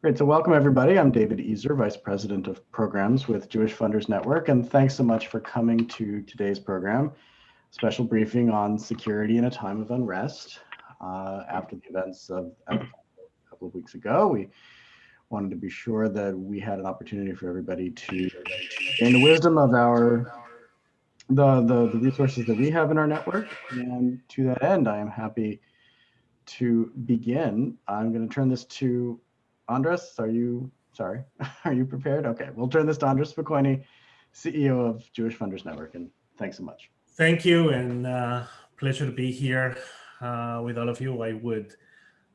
Great, so welcome everybody. I'm David Ezer, Vice President of Programs with Jewish Funders Network, and thanks so much for coming to today's program, special briefing on security in a time of unrest. Uh, after the events of a couple of weeks ago, we wanted to be sure that we had an opportunity for everybody to gain the wisdom of our the, the, the resources that we have in our network. And to that end, I am happy to begin. I'm going to turn this to Andres, are you, sorry, are you prepared? Okay, we'll turn this to Andres Spokoiny, CEO of Jewish Funders Network, and thanks so much. Thank you, and uh, pleasure to be here uh, with all of you. I would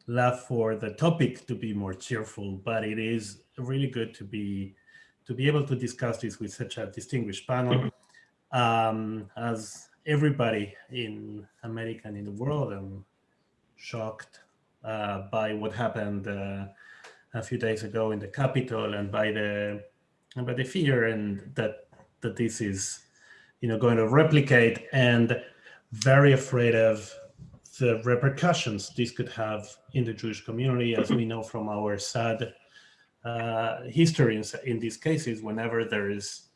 love for the topic to be more cheerful, but it is really good to be to be able to discuss this with such a distinguished panel. Um, as everybody in America and in the world, I'm shocked uh, by what happened uh, a few days ago in the capital and by the and by the fear and that that this is you know going to replicate and very afraid of the repercussions this could have in the Jewish community, as we know from our sad uh, history in, in, these cases, whenever there is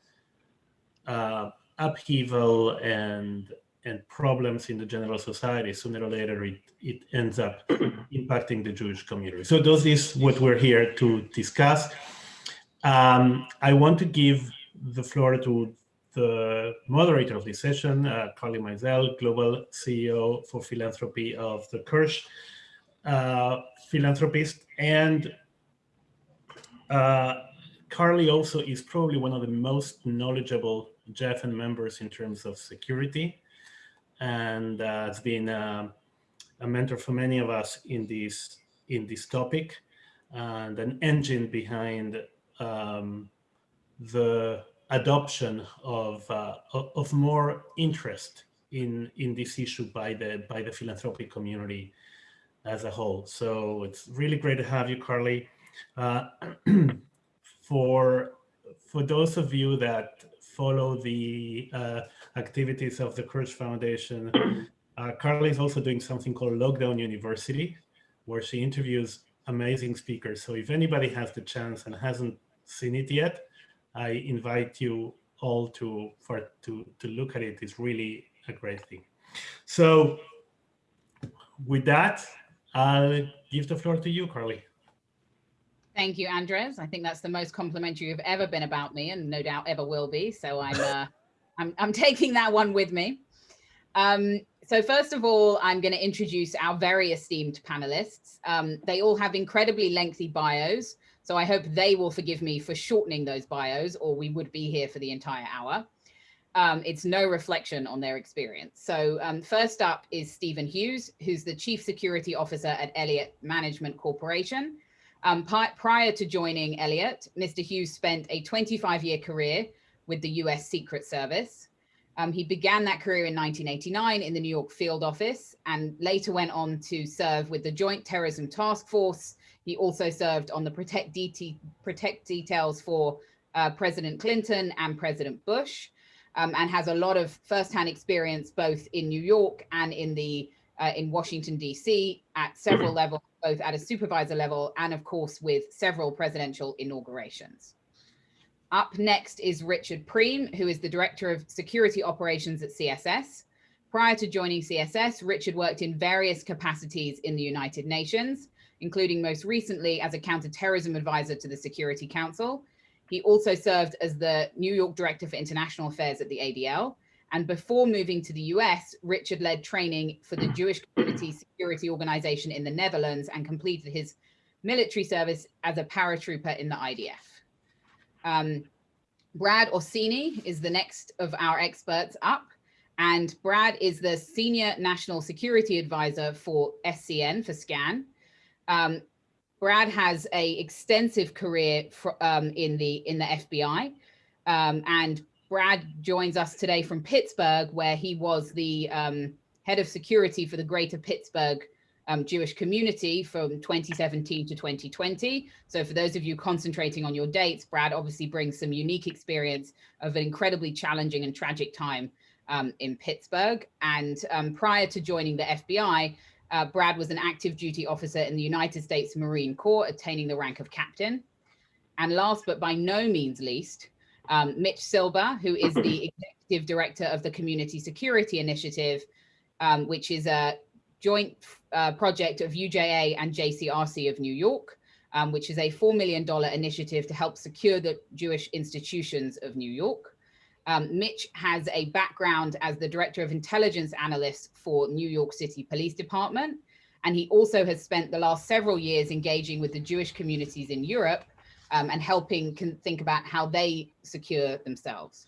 uh, upheaval and and problems in the general society, sooner or later it, it ends up impacting the Jewish community. So this is what we're here to discuss. Um, I want to give the floor to the moderator of this session, uh, Carly Maisel, Global CEO for Philanthropy of the Kirsh uh, Philanthropist. And uh, Carly also is probably one of the most knowledgeable JFN members in terms of security and uh, has been uh, a mentor for many of us in this in this topic and an engine behind um, the adoption of uh, of more interest in in this issue by the by the philanthropic community as a whole. So it's really great to have you, Carly. Uh, for for those of you that follow the uh, activities of the Kirsh Foundation. Uh, Carly is also doing something called Lockdown University, where she interviews amazing speakers. So if anybody has the chance and hasn't seen it yet, I invite you all to for to to look at it. It's really a great thing. So with that, I'll give the floor to you, Carly. Thank you, Andres. I think that's the most complimentary you've ever been about me and no doubt ever will be. So I'm uh, I'm, I'm taking that one with me. Um, so first of all, I'm going to introduce our very esteemed panelists. Um, they all have incredibly lengthy bios, so I hope they will forgive me for shortening those bios or we would be here for the entire hour. Um, it's no reflection on their experience. So um, first up is Stephen Hughes, who's the Chief Security Officer at Elliott Management Corporation. Um, prior to joining Elliott, Mr. Hughes spent a 25 year career with the US Secret Service. Um, he began that career in 1989 in the New York field office and later went on to serve with the Joint Terrorism Task Force. He also served on the protect, DT, protect details for uh, President Clinton and President Bush um, and has a lot of firsthand experience both in New York and in the uh, in Washington, DC at several levels, both at a supervisor level and of course with several presidential inaugurations. Up next is Richard Priem, who is the Director of Security Operations at CSS. Prior to joining CSS, Richard worked in various capacities in the United Nations, including most recently as a counterterrorism advisor to the Security Council. He also served as the New York Director for International Affairs at the ADL. And before moving to the US, Richard led training for the Jewish Community Security Organization in the Netherlands and completed his military service as a paratrooper in the IDF. Um, Brad Orsini is the next of our experts up. And Brad is the Senior National Security Advisor for SCN, for SCAN. Um, Brad has a extensive career for, um, in the in the FBI. Um, and Brad joins us today from Pittsburgh, where he was the um, head of security for the greater Pittsburgh um, Jewish community from 2017 to 2020. So for those of you concentrating on your dates, Brad obviously brings some unique experience of an incredibly challenging and tragic time um, in Pittsburgh. And um, prior to joining the FBI, Uh, Brad was an active duty officer in the United States Marine Corps, attaining the rank of captain. And last but by no means least, um, Mitch Silber, who is the executive director of the Community Security Initiative, um, which is a joint uh, project of UJA and JCRC of New York, um, which is a $4 million initiative to help secure the Jewish institutions of New York. Um, Mitch has a background as the director of intelligence analyst for New York City Police Department. And he also has spent the last several years engaging with the Jewish communities in Europe um, and helping can think about how they secure themselves.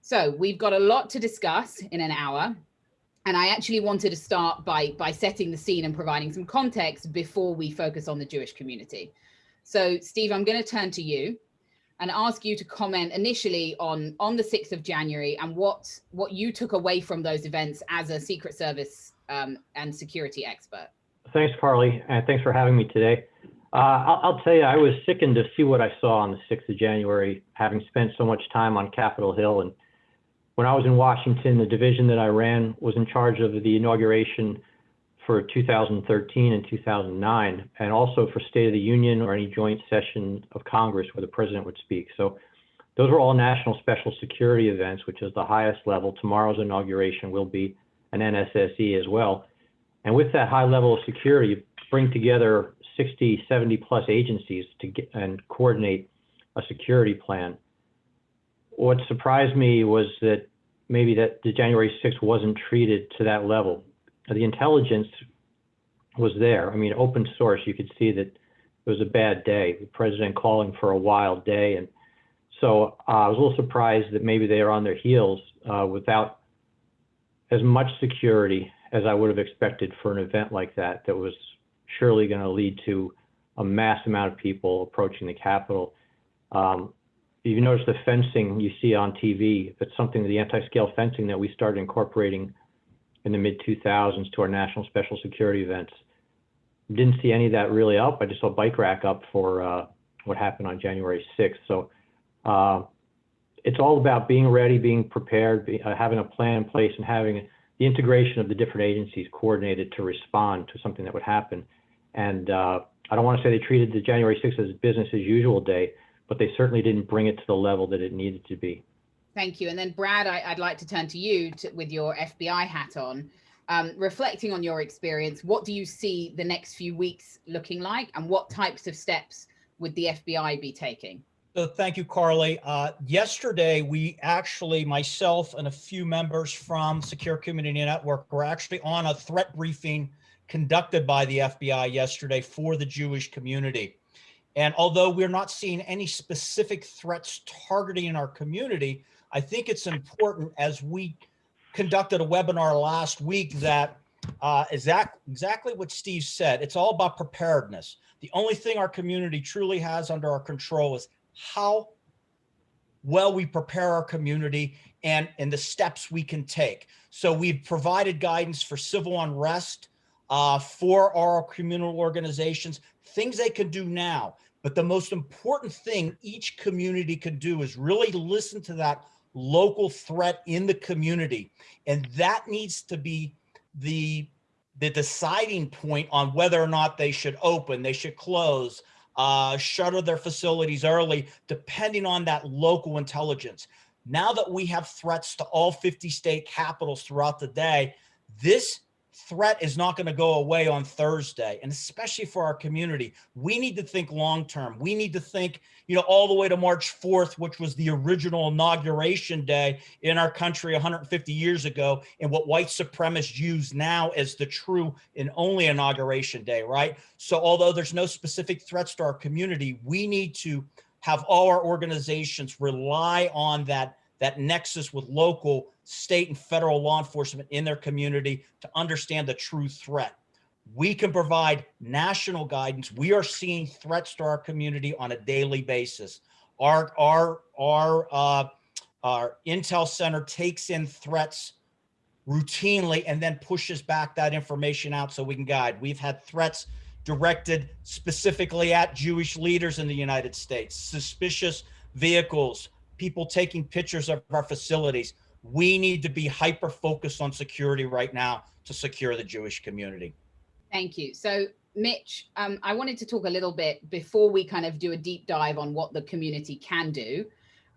So we've got a lot to discuss in an hour. And I actually wanted to start by, by setting the scene and providing some context before we focus on the Jewish community. So Steve, I'm going to turn to you and ask you to comment initially on, on the 6th of January and what, what you took away from those events as a Secret Service um, and security expert. Thanks, Carly, and thanks for having me today. Uh, I'll, I'll, tell you, I was sickened to see what I saw on the 6th of January, having spent so much time on Capitol Hill. And when I was in Washington, the division that I ran was in charge of the inauguration for 2013 and 2009, and also for State of the Union or any joint session of Congress where the president would speak. So those were all national special security events, which is the highest level. Tomorrow's inauguration will be an NSSE as well. And with that high level of security, bring together 60, 70 plus agencies to get and coordinate a security plan. What surprised me was that maybe that the January 6th wasn't treated to that level the intelligence was there. I mean, open source, you could see that it was a bad day. The president calling for a wild day. And so uh, I was a little surprised that maybe they are on their heels uh, without as much security as I would have expected for an event like that, that was surely going to lead to a mass amount of people approaching the Capitol. Um, you notice the fencing you see on TV, that's something, the anti-scale fencing that we started incorporating in the mid 2000s to our national special security events. Didn't see any of that really up. I just saw bike rack up for uh, what happened on January 6th. So uh, it's all about being ready, being prepared, be, uh, having a plan in place, and having the integration of the different agencies coordinated to respond to something that would happen. And uh, I don't want to say they treated the January 6th as business as usual day, but they certainly didn't bring it to the level that it needed to be. Thank you. And then Brad, I, would like to turn to you to, with your FBI hat on. Um, reflecting on your experience, what do you see the next few weeks looking like and what types of steps would the FBI be taking? So thank you, Carly. Uh, yesterday, we actually, myself and a few members from Secure Community Network were actually on a threat briefing conducted by the FBI yesterday for the Jewish community. And although we're not seeing any specific threats targeting our community, I think it's important as we conducted a webinar last week that uh, exact, exactly what Steve said. It's all about preparedness. The only thing our community truly has under our control is how well we prepare our community and, and the steps we can take. So we've provided guidance for civil unrest, uh, for our communal organizations, things they can do now. But the most important thing each community can do is really listen to that local threat in the community. And that needs to be the, the deciding point on whether or not they should open, they should close, uh, shutter their facilities early, depending on that local intelligence. Now that we have threats to all 50 state capitals throughout the day, this threat is not going to go away on Thursday. And especially for our community, we need to think long term. We need to think, you know, all the way to March 4th, which was the original inauguration day in our country 150 years ago, and what white supremacists use now as the true and only inauguration day, right? So although there's no specific threats to our community, we need to have all our organizations rely on that that nexus with local, state, and federal law enforcement in their community to understand the true threat. We can provide national guidance. We are seeing threats to our community on a daily basis. Our, our, our, uh, our Intel Center takes in threats routinely and then pushes back that information out so we can guide. We've had threats directed specifically at Jewish leaders in the United States, suspicious vehicles, people taking pictures of our facilities. We need to be hyper focused on security right now to secure the Jewish community. Thank you. So Mitch, um, I wanted to talk a little bit before we kind of do a deep dive on what the community can do.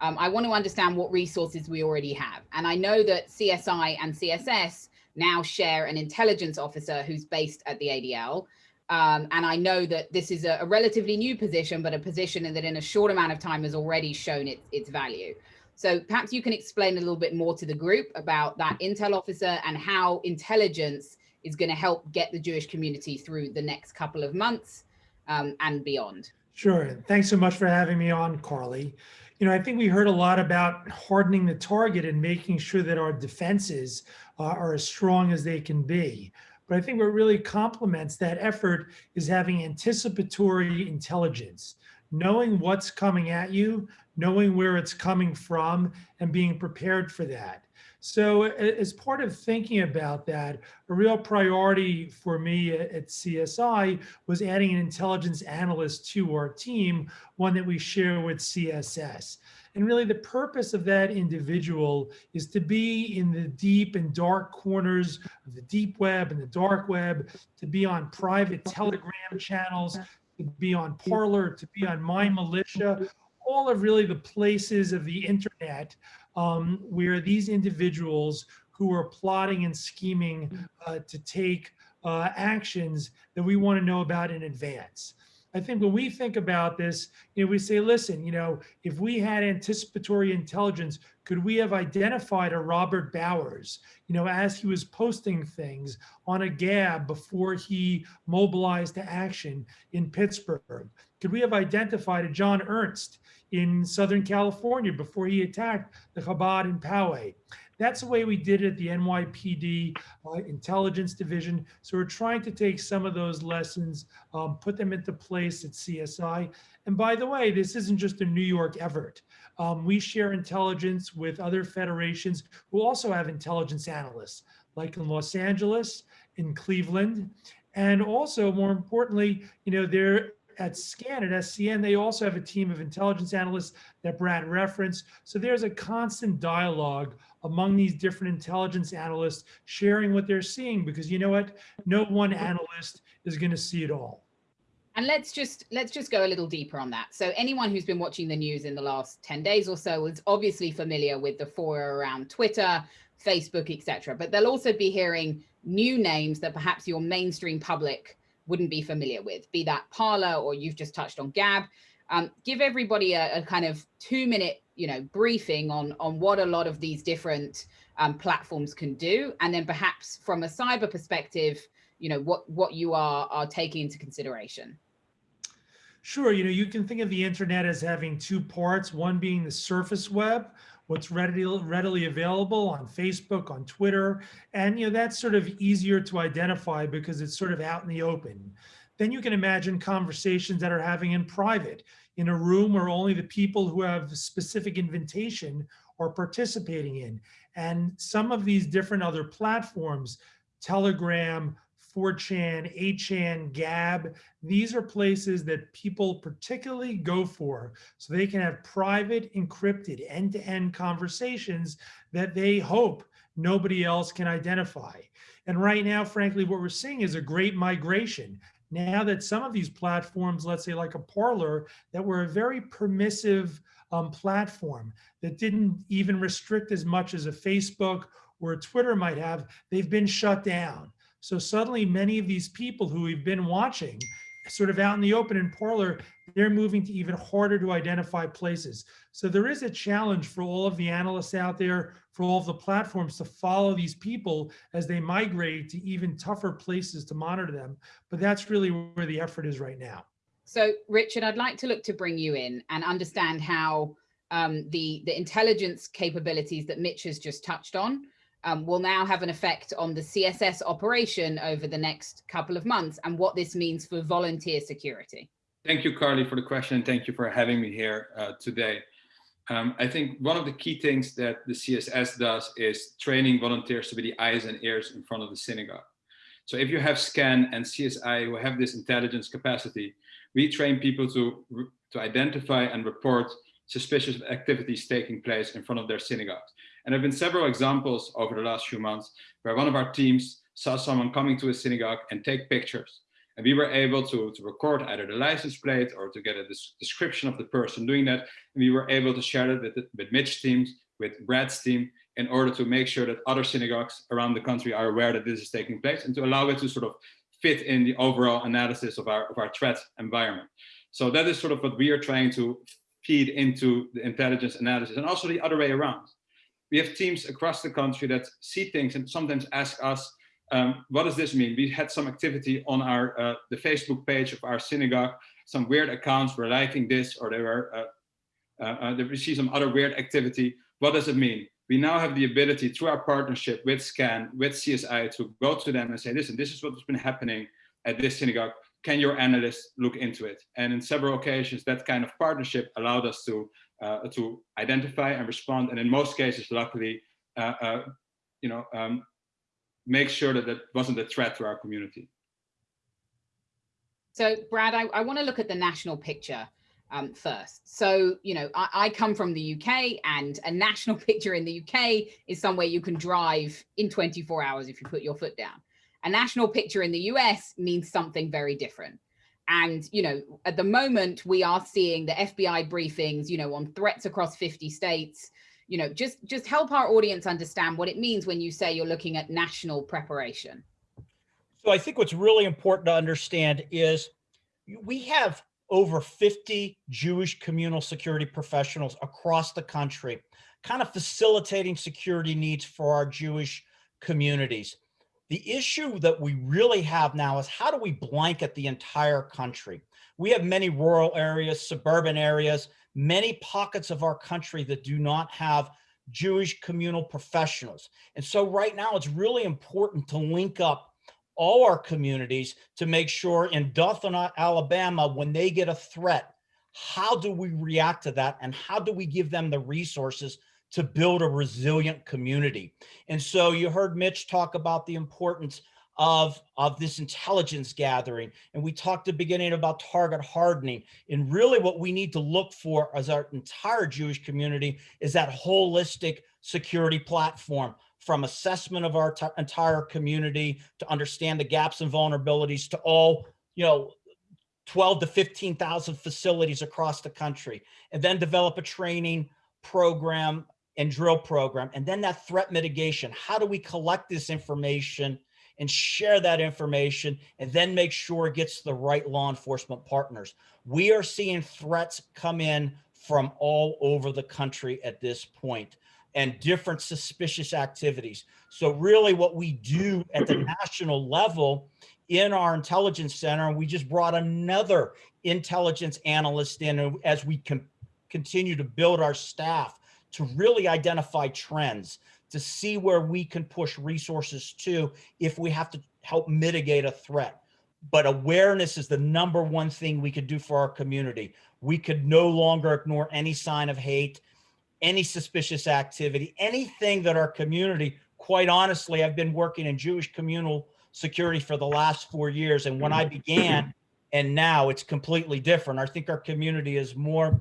Um, I want to understand what resources we already have. And I know that CSI and CSS now share an intelligence officer who's based at the ADL. Um, and I know that this is a, a, relatively new position, but a position that in a short amount of time has already shown its, its value. So perhaps you can explain a little bit more to the group about that intel officer and how intelligence is going to help get the Jewish community through the next couple of months um, and beyond. Sure. Thanks so much for having me on, Carly. You know, I think we heard a lot about hardening the target and making sure that our defenses uh, are as strong as they can be. But I think what really complements that effort is having anticipatory intelligence, knowing what's coming at you, knowing where it's coming from, and being prepared for that. So as part of thinking about that, a real priority for me at CSI was adding an intelligence analyst to our team, one that we share with CSS. And really the purpose of that individual is to be in the deep and dark corners of the deep web and the dark web, to be on private telegram channels, to be on Parler, to be on My Militia, all of really the places of the internet um, where these individuals who are plotting and scheming uh, to take uh, actions that we want to know about in advance. I think when we think about this, you know, we say, listen, you know, if we had anticipatory intelligence, could we have identified a Robert Bowers, you know, as he was posting things on a gab before he mobilized to action in Pittsburgh? Could we have identified a John Earnest in Southern California before he attacked the Chabad in Poway. That's the way we did it at the NYPD uh, Intelligence Division. So we're trying to take some of those lessons, um, put them into place at CSI. And by the way, this isn't just a New York effort. Um, we share intelligence with other federations who also have intelligence analysts, like in Los Angeles, in Cleveland, and also more importantly, you know, they're at SCAN at SCN, they also have a team of intelligence analysts that Brad referenced. So there's a constant dialogue among these different intelligence analysts sharing what they're seeing because you know what? No one analyst is going to see it all. And let's just let's just go a little deeper on that. So anyone who's been watching the news in the last 10 days or so is obviously familiar with the fora around Twitter, Facebook, etc. But they'll also be hearing new names that perhaps your mainstream public wouldn't be familiar with, be that Parler or you've just touched on Gab. Um, give everybody a, a, kind of two minute, you know, briefing on, on what a lot of these different um, platforms can do. And then perhaps from a cyber perspective, you know, what, what you are, are taking into consideration. Sure. You know, you can think of the internet as having two parts, one being the surface web, what's readily readily available on Facebook, on Twitter, and you know that's sort of easier to identify because it's sort of out in the open. Then you can imagine conversations that are having in private, in a room where only the people who have specific invitation are participating in. And some of these different other platforms, Telegram, 4chan, 8chan, Gab, these are places that people particularly go for so they can have private, encrypted, end-to-end -end conversations that they hope nobody else can identify. And right now, frankly, what we're seeing is a great migration. Now that some of these platforms, let's say like a Parler, that were a very permissive um, platform that didn't even restrict as much as a Facebook or a Twitter might have, they've been shut down. So suddenly many of these people who we've been watching sort of out in the open in Parler, they're moving to even harder to identify places. So there is a challenge for all of the analysts out there, for all of the platforms to follow these people as they migrate to even tougher places to monitor them. But that's really where the effort is right now. So Richard, I'd like to look to bring you in and understand how um, the, the intelligence capabilities that Mitch has just touched on um, will now have an effect on the CSS operation over the next couple of months and what this means for volunteer security. Thank you, Carly, for the question. And Thank you for having me here uh, today. Um, I think one of the key things that the CSS does is training volunteers to be the eyes and ears in front of the synagogue. So if you have SCAN and CSI who have this intelligence capacity, we train people to, to identify and report suspicious activities taking place in front of their synagogues. And there have been several examples over the last few months where one of our teams saw someone coming to a synagogue and take pictures. And we were able to, to record either the license plate or to get a description of the person doing that. And we were able to share that with, with Mitch's teams, with Brad's team, in order to make sure that other synagogues around the country are aware that this is taking place and to allow it to sort of fit in the overall analysis of our, of our threat environment. So that is sort of what we are trying to feed into the intelligence analysis and also the other way around. We have teams across the country that see things and sometimes ask us, um, what does this mean? We had some activity on our uh, the Facebook page of our synagogue. Some weird accounts were liking this or they were, uh, uh, uh we see some other weird activity. What does it mean? We now have the ability through our partnership with SCAN, with CSI to go to them and say, listen, this is what's been happening at this synagogue can your analysts look into it? And in several occasions, that kind of partnership allowed us to uh, to identify and respond, and in most cases, luckily, uh, uh, you know, um, make sure that that wasn't a threat to our community. So, Brad, I, I want to look at the national picture um, first. So, you know, I, I, come from the UK and a national picture in the UK is somewhere you can drive in 24 hours if you put your foot down. A national picture in the US means something very different. And, you know, at the moment we are seeing the FBI briefings, you know, on threats across 50 states, you know, just, just help our audience understand what it means when you say you're looking at national preparation. So I think what's really important to understand is we have over 50 Jewish communal security professionals across the country, kind of facilitating security needs for our Jewish communities. The issue that we really have now is how do we blanket the entire country? We have many rural areas, suburban areas, many pockets of our country that do not have Jewish communal professionals. And so right now it's really important to link up all our communities to make sure in Dothan, Alabama, when they get a threat, how do we react to that? And how do we give them the resources to build a resilient community. And so you heard Mitch talk about the importance of, of this intelligence gathering. And we talked at the beginning about target hardening. And really what we need to look for as our entire Jewish community is that holistic security platform from assessment of our entire community to understand the gaps and vulnerabilities to all, you know, 12 to 15,000 facilities across the country, and then develop a training program and drill program. And then that threat mitigation. How do we collect this information and share that information and then make sure it gets to the right law enforcement partners? We are seeing threats come in from all over the country at this point and different suspicious activities. So really what we do at the national level in our intelligence center, and we just brought another intelligence analyst in as we continue to build our staff to really identify trends, to see where we can push resources to if we have to help mitigate a threat. But awareness is the number one thing we could do for our community. We could no longer ignore any sign of hate, any suspicious activity, anything that our community, quite honestly, I've been working in Jewish communal security for the last four years. And when I mm-hmm. began and now it's completely different. I think our community is more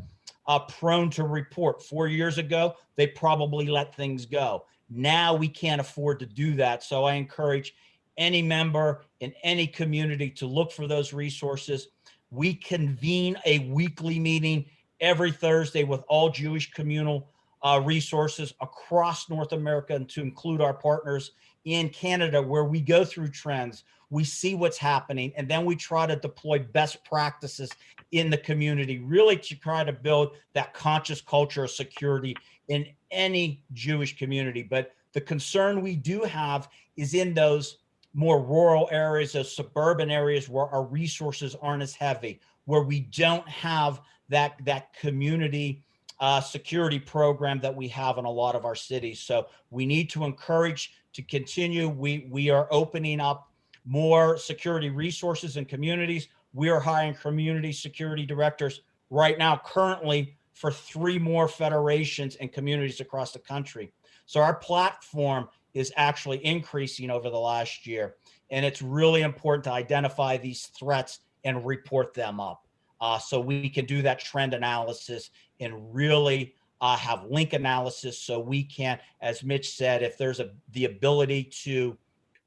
uh, prone to report. Four years ago, they probably let things go. Now we can't afford to do that. So I encourage any member in any community to look for those resources. We convene a weekly meeting every Thursday with all Jewish communal uh, resources across North America and to include our partners in Canada where we go through trends, we see what's happening, and then we try to deploy best practices in the community, really to try to build that conscious culture of security in any Jewish community. But the concern we do have is in those more rural areas, those suburban areas where our resources aren't as heavy, where we don't have that, that community uh, security program that we have in a lot of our cities. So we need to encourage to continue. We, we are opening up more security resources in communities. We are hiring community security directors right now currently for three more federations and communities across the country. So our platform is actually increasing over the last year. And it's really important to identify these threats and report them up. Uh, so we can do that trend analysis and really uh, have link analysis so we can, as Mitch said, if there's a the ability to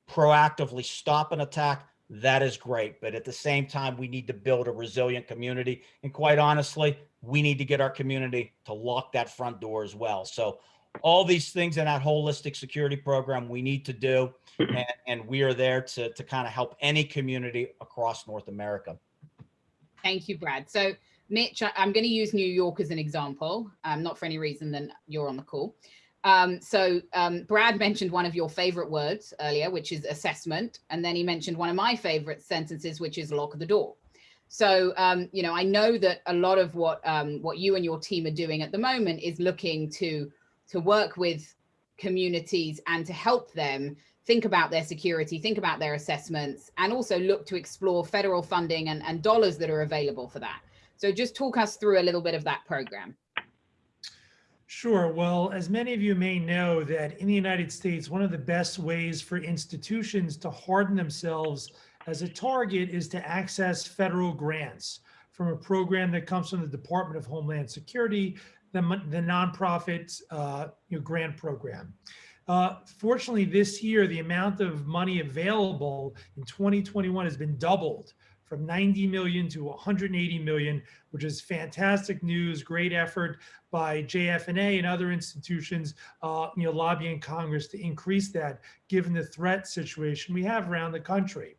proactively stop an attack, that is great. But at the same time, we need to build a resilient community. And quite honestly, we need to get our community to lock that front door as well. So all these things in that holistic security program we need to do. And, and we are there to, to kind of help any community across North America. Thank you, Brad. So Mitch, I'm going to use New York as an example, um, not for any reason than you're on the call. Um, so um, Brad mentioned one of your favorite words earlier, which is assessment. And then he mentioned one of my favorite sentences, which is lock the door. So, um, you know, I know that a lot of what um, what you and your team are doing at the moment is looking to to work with communities and to help them think about their security, think about their assessments, and also look to explore federal funding and, and dollars that are available for that. So just talk us through a little bit of that program. Sure. Well, as many of you may know that in the United States, one of the best ways for institutions to harden themselves as a target is to access federal grants from a program that comes from the Department of Homeland Security, the, the nonprofit uh, grant program. Uh, fortunately, this year, the amount of money available in 2021 has been doubled from 90 million to 180 million, which is fantastic news, great effort by JFNA and other institutions, uh, you know, lobbying Congress to increase that, given the threat situation we have around the country.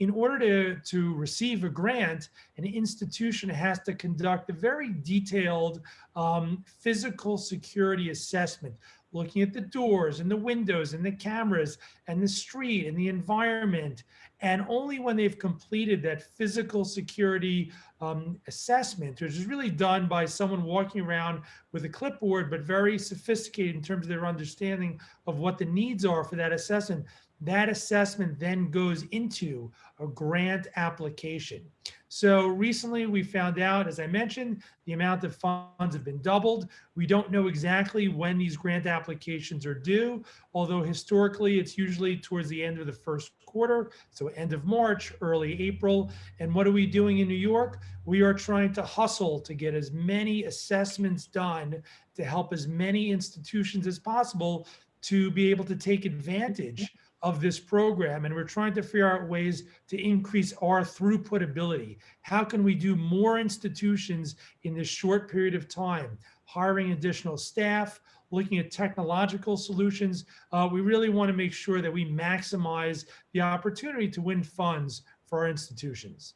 In order to, to receive a grant, an institution has to conduct a very detailed um, physical security assessment, looking at the doors and the windows and the cameras and the street and the environment. And only when they've completed that physical security um, assessment, which is really done by someone walking around with a clipboard, but very sophisticated in terms of their understanding of what the needs are for that assessment, that assessment then goes into a grant application. So recently we found out, as I mentioned, the amount of funds have been doubled. We don't know exactly when these grant applications are due, although historically it's usually towards the end of the first quarter, so end of March, early April. And what are we doing in New York? We are trying to hustle to get as many assessments done to help as many institutions as possible to be able to take advantage of this program and we're trying to figure out ways to increase our throughput ability. How can we do more institutions in this short period of time? Hiring additional staff, looking at technological solutions. Uh, we really want to make sure that we maximize the opportunity to win funds for our institutions.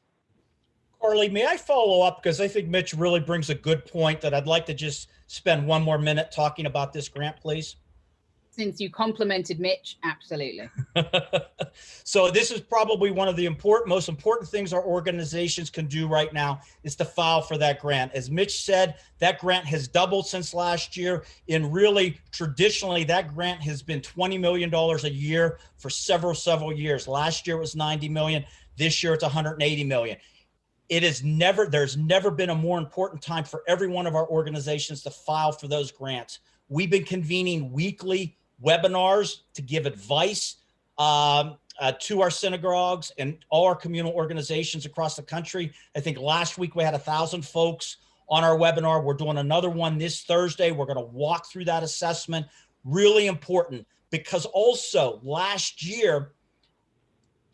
Carly, may I follow up? Because I think Mitch really brings a good point that I'd like to just spend one more minute talking about this grant, please since you complimented Mitch, absolutely. so this is probably one of the important, most important things our organizations can do right now is to file for that grant. As Mitch said, that grant has doubled since last year. And really, traditionally, that grant has been $20 million a year for several, several years. Last year it was 90 million. This year it's 180 million. It is never, there's never been a more important time for every one of our organizations to file for those grants. We've been convening weekly webinars to give advice um, uh, to our synagogues and all our communal organizations across the country. I think last week we had a thousand folks on our webinar. We're doing another one this Thursday. We're going to walk through that assessment. Really important because also last year,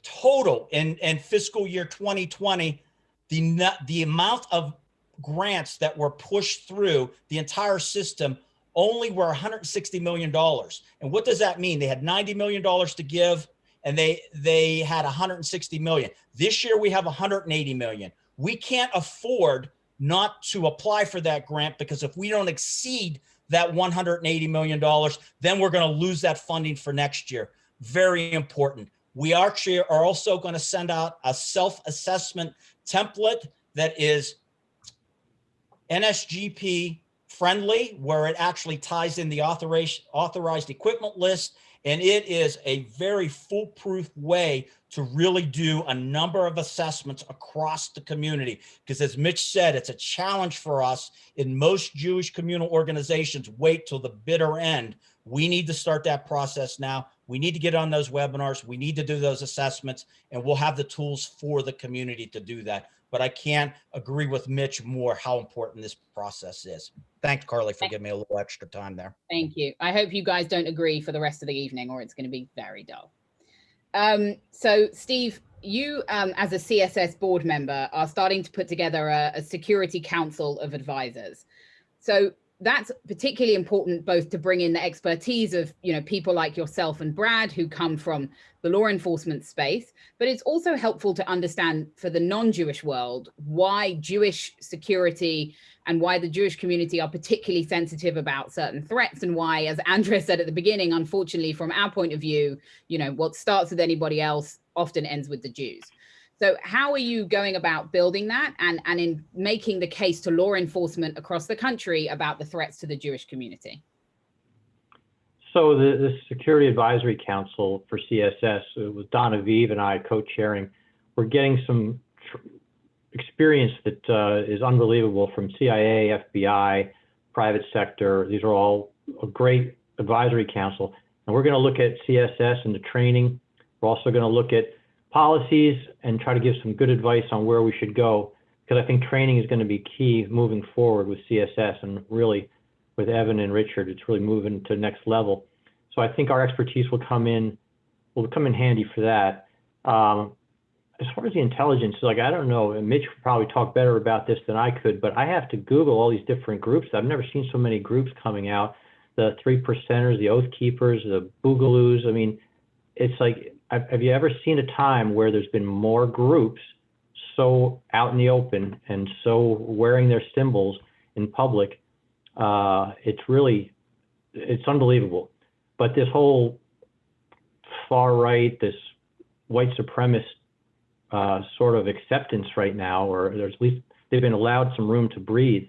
total in, in fiscal year 2020, the, the amount of grants that were pushed through the entire system only were 160 million dollars. And what does that mean? They had 90 million dollars to give and they they had 160 million. This year we have 180 million. We can't afford not to apply for that grant because if we don't exceed that 180 million dollars, then we're going to lose that funding for next year. Very important. We actually are also going to send out a self-assessment template that is NSGP friendly, where it actually ties in the authorized, equipment list. And it is a very foolproof way to really do a number of assessments across the community. Because as Mitch said, it's a challenge for us in most Jewish communal organizations, wait till the bitter end. We need to start that process now. We need to get on those webinars. We need to do those assessments and we'll have the tools for the community to do that but I can't agree with Mitch more how important this process is. Thanks, Carly, for giving me a little extra time there. Thank you. I hope you guys don't agree for the rest of the evening or it's going to be very dull. Um, so Steve, you um, as a CSS board member are starting to put together a, a security council of advisors. So that's particularly important both to bring in the expertise of you know people like yourself and Brad who come from the law enforcement space but it's also helpful to understand for the non-Jewish world why Jewish security and why the Jewish community are particularly sensitive about certain threats and why as Andrea said at the beginning unfortunately from our point of view you know what starts with anybody else often ends with the Jews so how are you going about building that and, and in making the case to law enforcement across the country about the threats to the Jewish community? So the, the Security Advisory Council for CSS, with Don Aviv and I co-chairing, we're getting some experience that uh, is unbelievable from CIA, FBI, private sector. These are all a great advisory council. And we're going to look at CSS and the training. We're also going to look at policies and try to give some good advice on where we should go because I think training is going to be key moving forward with CSS and really with Evan and Richard, it's really moving to the next level. So I think our expertise will come in, will come in handy for that. Um, as far as the intelligence, like I don't know, Mitch could probably talk better about this than I could, but I have to Google all these different groups. I've never seen so many groups coming out. The three percenters, the oath keepers, the boogaloos. I mean, it's like have you ever seen a time where there's been more groups so out in the open and so wearing their symbols in public? Uh, it's really, it's unbelievable. But this whole far right, this white supremacist uh, sort of acceptance right now, or there's at least they've been allowed some room to breathe.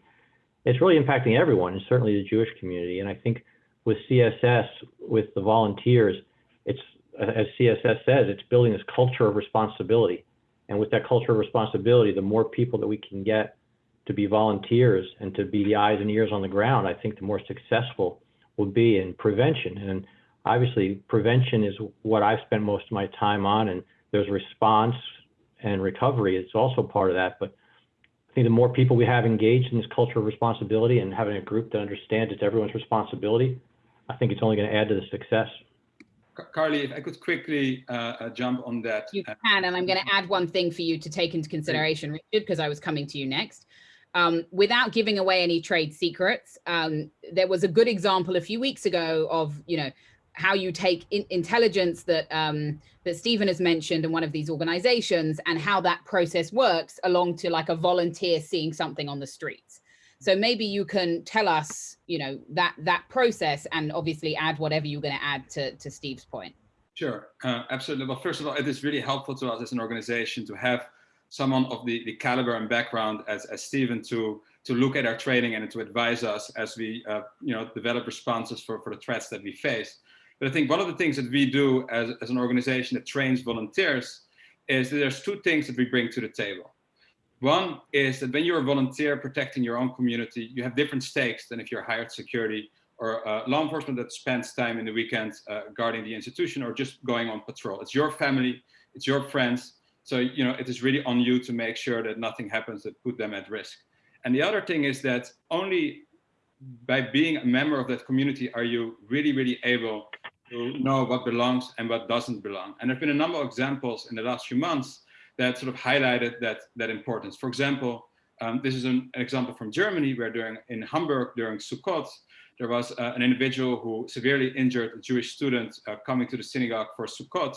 It's really impacting everyone, and certainly the Jewish community. And I think with CSS, with the volunteers, it's as CSS says, it's building this culture of responsibility. And with that culture of responsibility, the more people that we can get to be volunteers and to be the eyes and ears on the ground, I think the more successful we'll be in prevention. And obviously, prevention is what I've spent most of my time on. And there's response and recovery. It's also part of that. But I think the more people we have engaged in this culture of responsibility and having a group that understands it's everyone's responsibility, I think it's only going to add to the success. Carly, if I could quickly uh, uh, jump on that. You can, and I'm going to add one thing for you to take into consideration, Richard, because I was coming to you next. Um, without giving away any trade secrets, um, there was a good example a few weeks ago of, you know, how you take in intelligence that um, that Stephen has mentioned in one of these organizations and how that process works along to like a volunteer seeing something on the streets. So maybe you can tell us, you know, that that process and obviously add whatever you're going to add to, to Steve's point. Sure, uh, absolutely. Well, first of all, it is really helpful to us as an organization to have someone of the, the caliber and background as, as Stephen to to look at our training and to advise us as we uh, you know develop responses for, for the threats that we face. But I think one of the things that we do as, as an organization that trains volunteers is that there's two things that we bring to the table. One is that when you're a volunteer protecting your own community, you have different stakes than if you're hired security or uh, law enforcement that spends time in the weekend uh, guarding the institution or just going on patrol. It's your family, it's your friends. So, you know, it is really on you to make sure that nothing happens that put them at risk. And the other thing is that only by being a member of that community are you really, really able to know what belongs and what doesn't belong. And there've been a number of examples in the last few months that sort of highlighted that, that importance. For example, um, this is an, an, example from Germany where during, in Hamburg during Sukkot, there was uh, an individual who severely injured a Jewish student uh, coming to the synagogue for Sukkot.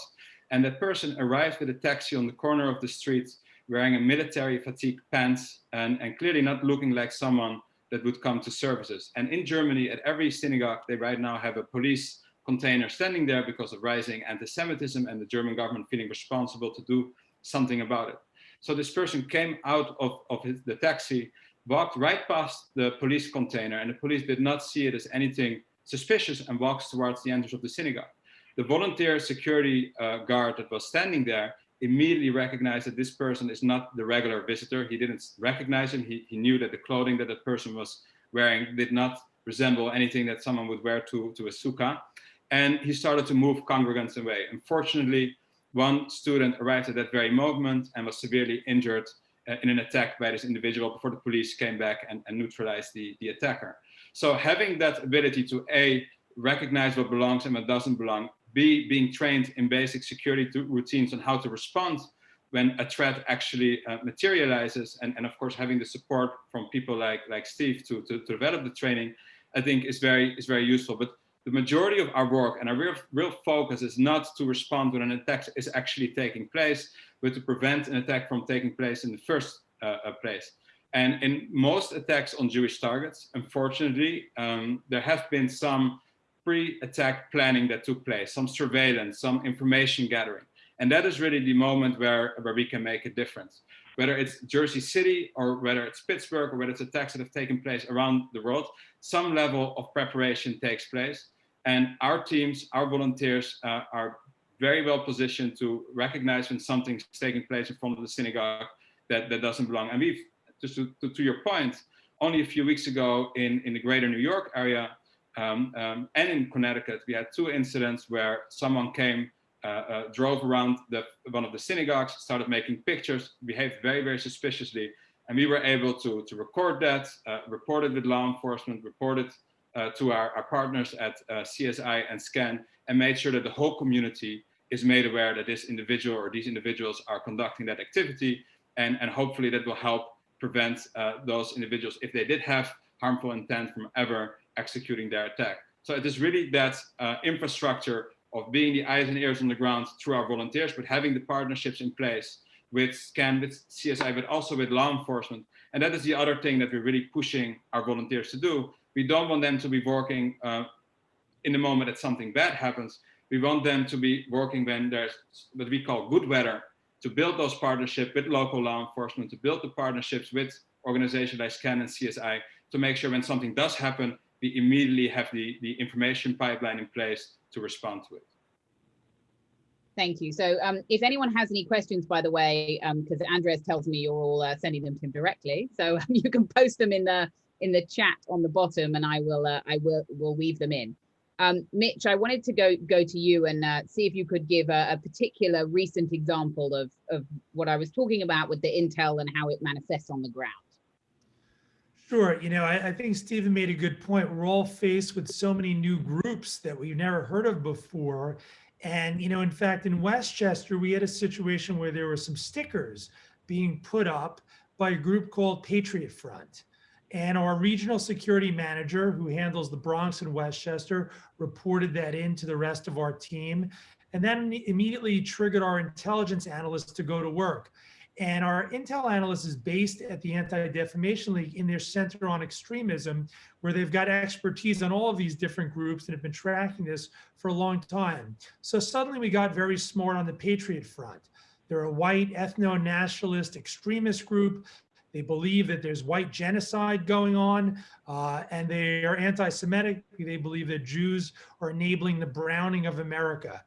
And that person arrived with a taxi on the corner of the street wearing a military fatigue pants and, and clearly not looking like someone that would come to services. And in Germany, at every synagogue, they right now have a police container standing there because of rising anti-Semitism and the German government feeling responsible to do something about it. So this person came out of, of his, the taxi, walked right past the police container and the police did not see it as anything suspicious and walks towards the entrance of the synagogue. The volunteer security uh, guard that was standing there immediately recognized that this person is not the regular visitor. He didn't recognize him. He, he knew that the clothing that that person was wearing did not resemble anything that someone would wear to, to a sukkah. And he started to move congregants away. Unfortunately, one student arrived at that very moment and was severely injured uh, in an attack by this individual before the police came back and, and neutralized the, the attacker. So having that ability to A, recognize what belongs and what doesn't belong, B, being trained in basic security routines on how to respond when a threat actually uh, materializes and, and of course having the support from people like like Steve to, to, to, develop the training I think is very is very useful but the majority of our work and our real, real focus is not to respond when an attack is actually taking place but to prevent an attack from taking place in the first uh, uh place and in most attacks on Jewish targets unfortunately um, there have been some pre-attack planning that took place some surveillance some information gathering and that is really the moment where, where we can make a difference. Whether it's Jersey City or whether it's Pittsburgh or whether it's attacks that have taken place around the world, some level of preparation takes place. And our teams, our volunteers uh, are very well positioned to recognize when something's taking place in front of the synagogue that, that doesn't belong. And we've, just to, to, to your point, only a few weeks ago in, in the greater New York area um, um, and in Connecticut, we had two incidents where someone came drove around the, one of the synagogues, started making pictures, behaved very, very suspiciously. And we were able to, to record that, uh, report it with law enforcement, report it to our, our partners at CSI and SCAN, and made sure that the whole community is made aware that this individual or these individuals are conducting that activity. And, and hopefully that will help prevent uh, those individuals, if they did have harmful intent from ever executing their attack. So it is really that uh, infrastructure of being the eyes and ears on the ground through our volunteers, but having the partnerships in place with SCAN, with CSI, but also with law enforcement. And that is the other thing that we're really pushing our volunteers to do. We don't want them to be working uh, in the moment that something bad happens. We want them to be working when there's what we call good weather, to build those partnerships with local law enforcement, to build the partnerships with organizations like SCAN and CSI, to make sure when something does happen, we immediately have the, the information pipeline in place to respond to it. Thank you. So um, if anyone has any questions, by the way, because um, Andres tells me you're all uh, sending them to him directly, so you can post them in the in the chat on the bottom, and I will uh, I will will weave them in. Um, Mitch, I wanted to go go to you and uh, see if you could give a, a, particular recent example of of what I was talking about with the intel and how it manifests on the ground. Sure. You know, I, I, think Stephen made a good point. We're all faced with so many new groups that we've never heard of before. And, you know, in fact, in Westchester, we had a situation where there were some stickers being put up by a group called Patriot Front. And our regional security manager, who handles the Bronx and Westchester, reported that in to the rest of our team. And then immediately triggered our intelligence analysts to go to work. And our intel analyst is based at the Anti-Defamation League in their Center on Extremism, where they've got expertise on all of these different groups and have been tracking this for a long time. So suddenly we got very smart on the Patriot Front. They're a white ethno-nationalist extremist group. They believe that there's white genocide going on, uh, and they are anti-Semitic. They believe that Jews are enabling the browning of America.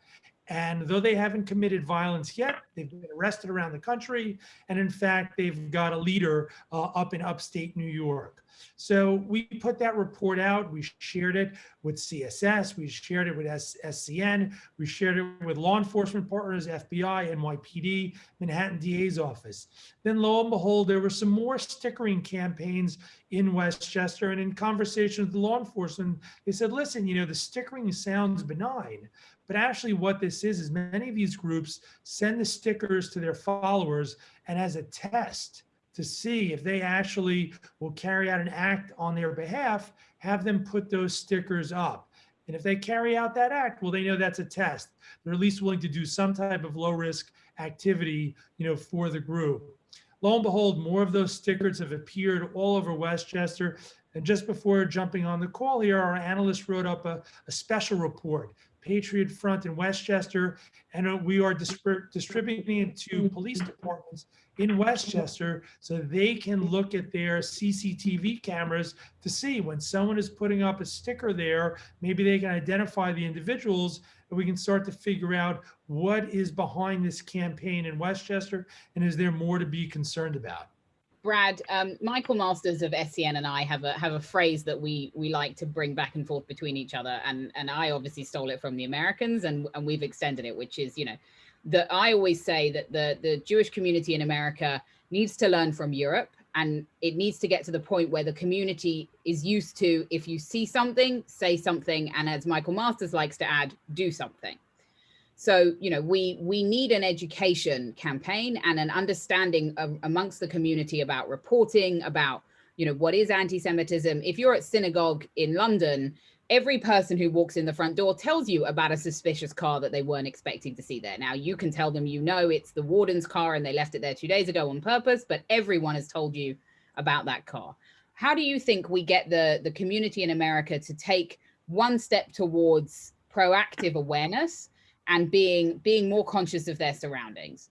And though they haven't committed violence yet, they've been arrested around the country. And in fact, they've got a leader uh, up in upstate New York. So we put that report out. We shared it with CSS. We shared it with SCN. We shared it with law enforcement partners, FBI, NYPD, Manhattan DA's office. Then lo and behold, there were some more stickering campaigns in Westchester. And in conversation with the law enforcement, they said, listen, you know, the stickering sounds benign, but actually what this is, is many of these groups send the stickers to their followers and as a test to see if they actually will carry out an act on their behalf, have them put those stickers up. And if they carry out that act, well, they know that's a test. They're at least willing to do some type of low risk activity, you know, for the group. Lo and behold, more of those stickers have appeared all over Westchester. And just before jumping on the call here, our analyst wrote up a, a special report Patriot Front in Westchester, and we are distributing it to police departments in Westchester so they can look at their CCTV cameras to see when someone is putting up a sticker there, maybe they can identify the individuals and we can start to figure out what is behind this campaign in Westchester and is there more to be concerned about. Brad, um, Michael Masters of SCN and I have a have a phrase that we we like to bring back and forth between each other, and and I obviously stole it from the Americans, and and we've extended it, which is you know, that I always say that the the Jewish community in America needs to learn from Europe, and it needs to get to the point where the community is used to if you see something, say something, and as Michael Masters likes to add, do something. So, you know, we we need an education campaign and an understanding of, amongst the community about reporting, about, you know, what is anti-Semitism. If you're at synagogue in London, every person who walks in the front door tells you about a suspicious car that they weren't expecting to see there. Now you can tell them, you know, it's the warden's car and they left it there two days ago on purpose, but everyone has told you about that car. How do you think we get the, the community in America to take one step towards proactive awareness and being being more conscious of their surroundings.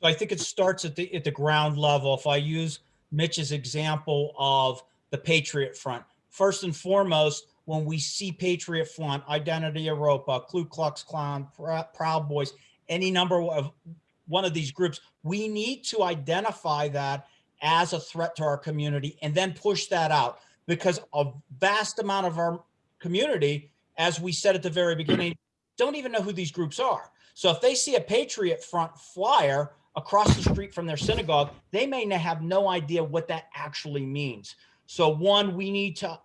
So I think it starts at the at the ground level. If I use Mitch's example of the Patriot Front, first and foremost, when we see Patriot Front, Identity Europa, Ku Klux Klan, Proud Boys, any number of one of these groups, we need to identify that as a threat to our community and then push that out because a vast amount of our community, as we said at the very beginning, don't even know who these groups are. So if they see a Patriot Front flyer across the street from their synagogue, they may have no idea what that actually means. So one, we need to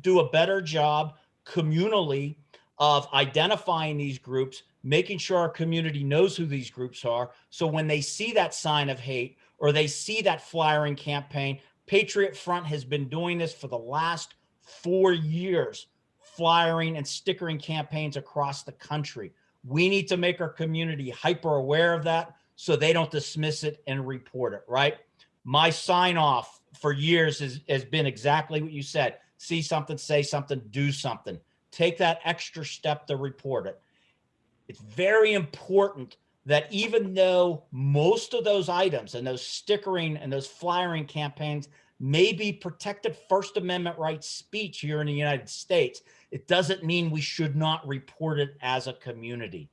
do a better job communally of identifying these groups, making sure our community knows who these groups are. So when they see that sign of hate or they see that flyering campaign, Patriot Front has been doing this for the last four years flyering and stickering campaigns across the country. We need to make our community hyper aware of that so they don't dismiss it and report it, right? My sign off for years has, has been exactly what you said. See something, say something, do something. Take that extra step to report it. It's very important that even though most of those items and those stickering and those flyering campaigns may be protected First Amendment rights speech here in the United States, it doesn't mean we should not report it as a community.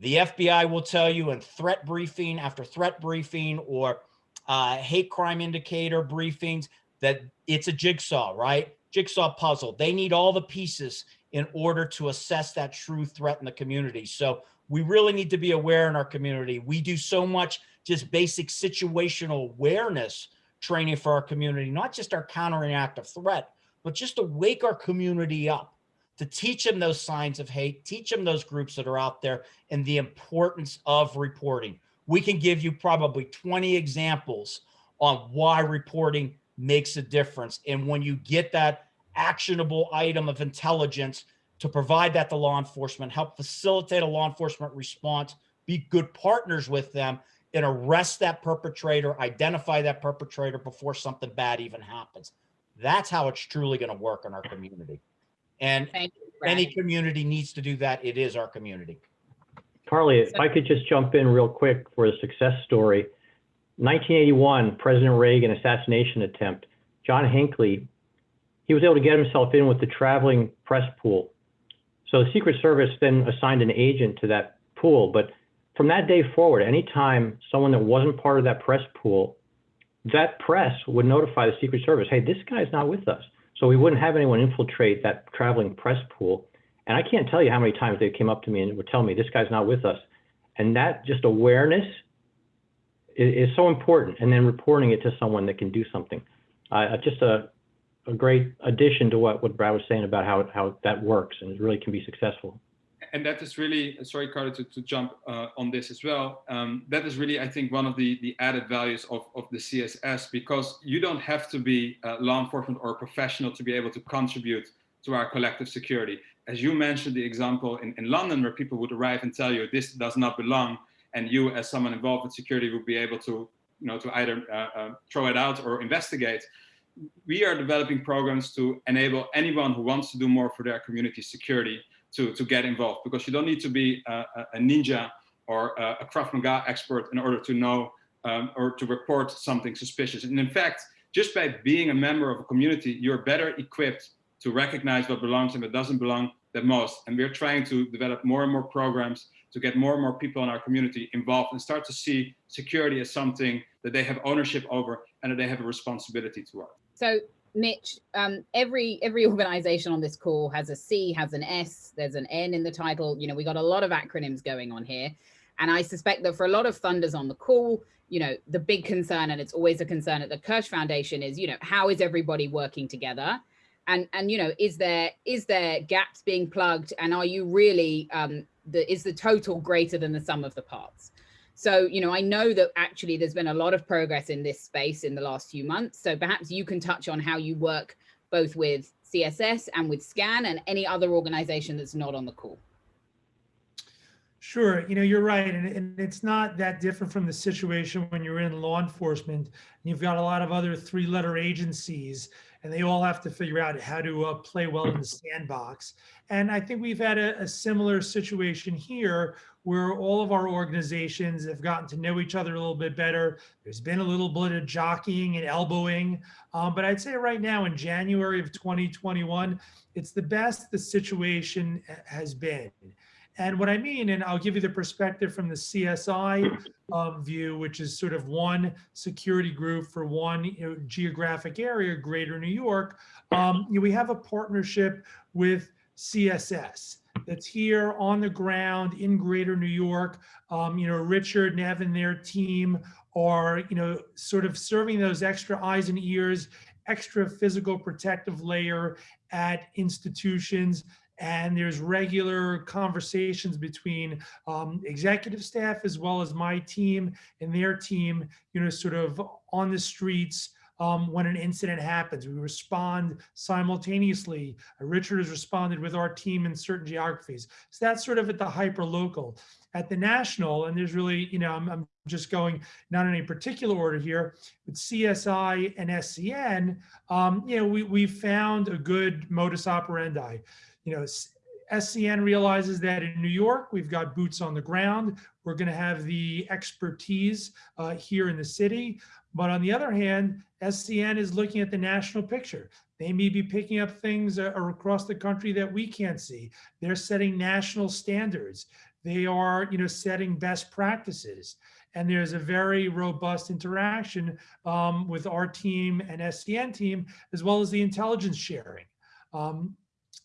The FBI will tell you in threat briefing after threat briefing or uh, hate crime indicator briefings that it's a jigsaw, right? Jigsaw puzzle. They need all the pieces in order to assess that true threat in the community. So we really need to be aware in our community. We do so much just basic situational awareness training for our community, not just our countering active threat, but just to wake our community up, to teach them those signs of hate, teach them those groups that are out there and the importance of reporting. We can give you probably 20 examples on why reporting makes a difference. And when you get that actionable item of intelligence to provide that to law enforcement, help facilitate a law enforcement response, be good partners with them and arrest that perpetrator, identify that perpetrator before something bad even happens. That's how it's truly going to work in our community. And you, any community needs to do that. It is our community. Carly, if I could just jump in real quick for a success story. 1981, President Reagan assassination attempt. John Hinckley, he was able to get himself in with the traveling press pool. So the Secret Service then assigned an agent to that pool. But from that day forward, anytime someone that wasn't part of that press pool that press would notify the Secret Service, hey, this guy's not with us. So we wouldn't have anyone infiltrate that traveling press pool. And I can't tell you how many times they came up to me and would tell me, this guy's not with us. And that just awareness is, is so important. And then reporting it to someone that can do something. Uh, just a, a great addition to what, what Brad was saying about how, how that works and really can be successful and that is really, sorry, Carly, to, to jump uh, on this as well. Um, that is really, I think, one of the, the added values of, of the CSS, because you don't have to be law enforcement or professional to be able to contribute to our collective security. As you mentioned the example in, in London, where people would arrive and tell you this does not belong, and you as someone involved with security would be able to, you know, to either uh, uh, throw it out or investigate. We are developing programs to enable anyone who wants to do more for their community security to, to get involved because you don't need to be a, a ninja or a, a Krav Maga expert in order to know um, or to report something suspicious. And in fact, just by being a member of a community, you're better equipped to recognize what belongs and what doesn't belong the most. And we're trying to develop more and more programs to get more and more people in our community involved and start to see security as something that they have ownership over and that they have a responsibility towards. So Mitch, um, every every organization on this call has a C, has an S, there's an N in the title. You know, we got a lot of acronyms going on here. And I suspect that for a lot of funders on the call, you know, the big concern, and it's always a concern at the Kirsh Foundation is, you know, how is everybody working together? and and you know is there is there gaps being plugged and are you really um the is the total greater than the sum of the parts so you know i know that actually there's been a lot of progress in this space in the last few months so perhaps you can touch on how you work both with css and with scan and any other organization that's not on the call Sure, you know, you're right. And, and it's not that different from the situation when you're in law enforcement. And you've got a lot of other three letter agencies and they all have to figure out how to uh, play well in the sandbox. And I think we've had a, a, similar situation here where all of our organizations have gotten to know each other a little bit better. There's been a little bit of jockeying and elbowing. Um, but I'd say right now in January of 2021, it's the best the situation has been. And what I mean, and I'll give you the perspective from the CSI um, view, which is sort of one security group for one you know, geographic area, Greater New York. Um, you know, we have a partnership with CSS that's here on the ground in Greater New York. Um, you know, Richard, Nev, and their team are, you know, sort of serving those extra eyes and ears, extra physical protective layer at institutions and there's regular conversations between um, executive staff as well as my team and their team, you know, sort of on the streets um, when an incident happens. We respond simultaneously. Richard has responded with our team in certain geographies. So that's sort of at the hyper local. At the national, and there's really, you know, I'm, I'm just going not in any particular order here, but CSI and SCN, um, you know, we, we found a good modus operandi you know, SCN realizes that in New York, we've got boots on the ground. We're going to have the expertise uh, here in the city. But on the other hand, SCN is looking at the national picture. They may be picking up things uh, across the country that we can't see. They're setting national standards. They are, you know, setting best practices. And there's a very robust interaction um, with our team and SCN team, as well as the intelligence sharing. Um,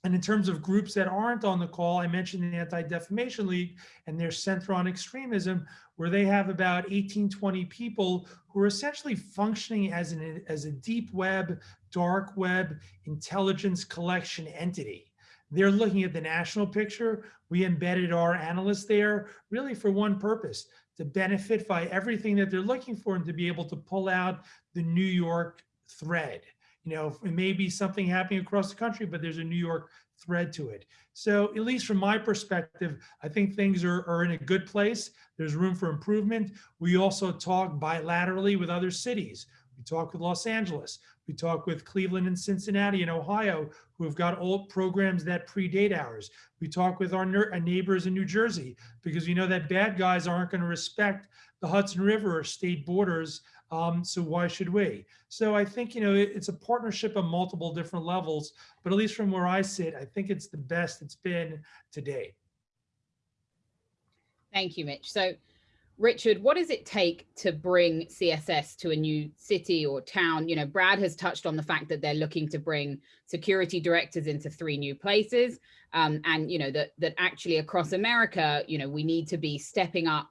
and in terms of groups that aren't on the call, I mentioned the Anti-Defamation League and their Center on Extremism, where they have about 18, 20 people who are essentially functioning as, an, as a deep web, dark web intelligence collection entity. They're looking at the national picture. We embedded our analysts there really for one purpose, to benefit by everything that they're looking for and to be able to pull out the New York thread you know, it may be something happening across the country, but there's a New York thread to it. So at least from my perspective, I think things are, are in a good place. There's room for improvement. We also talk bilaterally with other cities. We talk with Los Angeles. We talk with Cleveland and Cincinnati and Ohio, who have got old programs that predate ours. We talk with our neighbors in New Jersey because we know that bad guys aren't going to respect the Hudson River or state borders um, so why should we? So I think, you know, it, it's a partnership on multiple different levels, but at least from where I sit, I think it's the best it's been to date. Thank you, Mitch. So Richard, what does it take to bring CSS to a new city or town? You know, Brad has touched on the fact that they're looking to bring security directors into three new places. Um, and, you know, that, that actually across America, you know, we need to be stepping up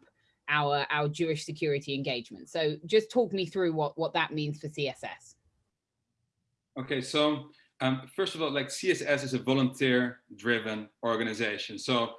our our Jewish security engagement. So just talk me through what what that means for CSS. Okay, so um, first of all, like CSS is a volunteer-driven organization. So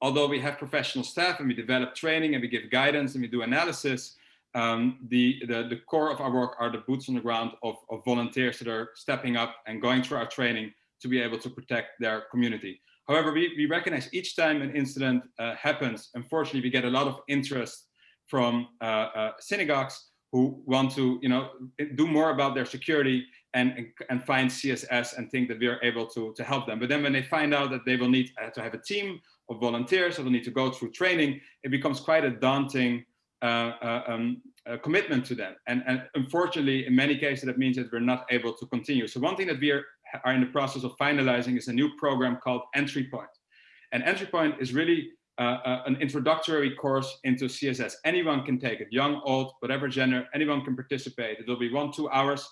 although we have professional staff and we develop training and we give guidance and we do analysis, um, the, the, the core of our work are the boots on the ground of, of volunteers that are stepping up and going through our training to be able to protect their community. However, we, we recognize each time an incident uh, happens, unfortunately, we get a lot of interest from uh, uh, synagogues who want to you know, do more about their security and, and find CSS and think that we are able to, to help them. But then when they find out that they will need uh, to have a team of volunteers or will need to go through training, it becomes quite a daunting uh, uh, um, commitment to them. And, and unfortunately, in many cases, that means that we're not able to continue. So one thing that we are are in the process of finalizing is a new program called Entry Point. And Entry Point is really uh, uh, an introductory course into CSS. Anyone can take it, young, old, whatever gender, anyone can participate. It will be one, two hours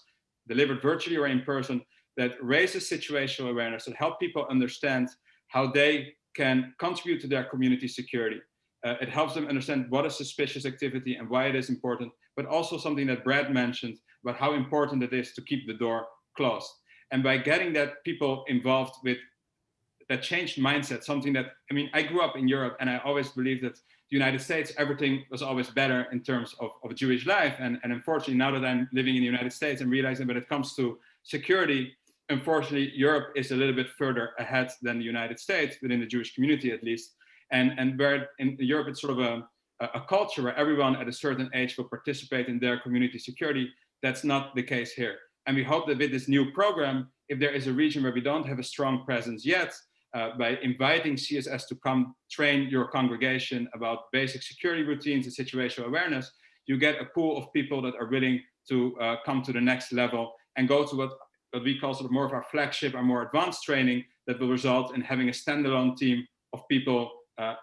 delivered virtually or in person that raises situational awareness, that help people understand how they can contribute to their community security. Uh, it helps them understand what is suspicious activity and why it is important, but also something that Brad mentioned about how important it is to keep the door closed. And by getting that people involved with that changed mindset, something that, I mean, I grew up in Europe and I always believed that the United States, everything was always better in terms of, of Jewish life. And, and unfortunately, now that I'm living in the United States and realizing when it comes to security, unfortunately, Europe is a little bit further ahead than the United States, within the Jewish community at least. And, and where in Europe, it's sort of a, a culture where everyone at a certain age will participate in their community security. That's not the case here. And we hope that with this new program, if there is a region where we don't have a strong presence yet, uh, by inviting CSS to come train your congregation about basic security routines and situational awareness, you get a pool of people that are willing to uh, come to the next level and go to what, what we call sort of more of our flagship or more advanced training that will result in having a standalone team of people uh,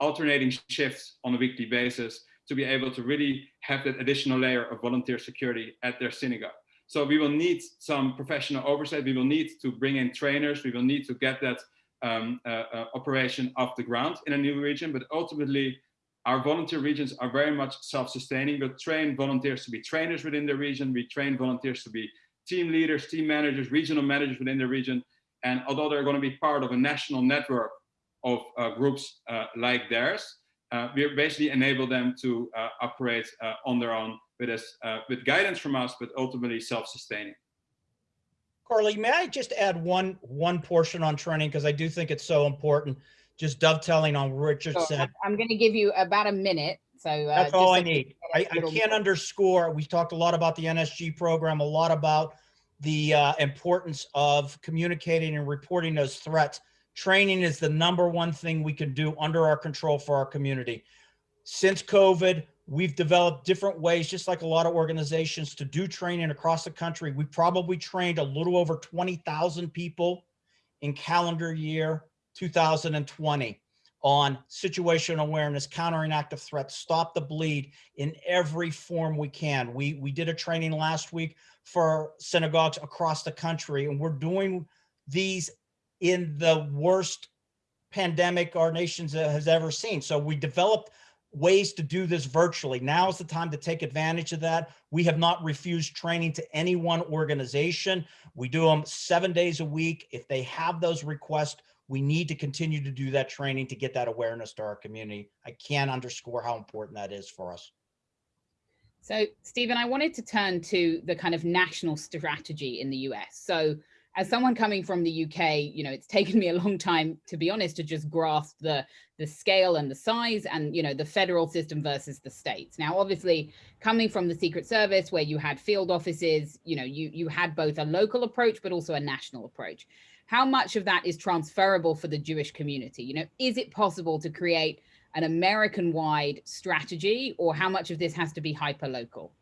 alternating shifts on a weekly basis to be able to really have that additional layer of volunteer security at their synagogue. So we will need some professional oversight. We will need to bring in trainers. We will need to get that um, uh, uh, operation off the ground in a new region, but ultimately our volunteer regions are very much self-sustaining. We train volunteers to be trainers within the region. We train volunteers to be team leaders, team managers, regional managers within the region. And although they're going to be part of a national network of uh, groups uh, like theirs, uh, we basically enable them to uh, operate on their own with us, with guidance from us, but ultimately self-sustaining. Carly, may I just add one one portion on training because I do think it's so important. Just dovetailing on what Richard Sure. said. I'm going to give you about a minute. So uh, That's all I need. I, I, a I little can't more. underscore, we talked a lot about the NSG program, a lot about the uh, importance of communicating and reporting those threats. Training is the number one thing we can do under our control for our community. Since COVID, we've developed different ways, just like a lot of organizations, to do training across the country. We probably trained a little over 20,000 people in calendar year 2020 on situational awareness, countering active threats, stop the bleed in every form we can. We, we did a training last week for synagogues across the country, and we're doing these in the worst pandemic our nation has ever seen. So we developed ways to do this virtually. Now is the time to take advantage of that. We have not refused training to any one organization. We do them seven days a week. If they have those requests, we need to continue to do that training to get that awareness to our community. I can't underscore how important that is for us. So, Stephen, I wanted to turn to the kind of national strategy in the US. So, as someone coming from the UK, you know, it's taken me a long time, to be honest, to just grasp the the scale and the size and, you know, the federal system versus the states. Now, obviously, coming from the Secret Service, where you had field offices, you know, you you had both a local approach, but also a national approach. How much of that is transferable for the Jewish community? You know, is it possible to create an American-wide strategy, or how much of this has to be hyper-local?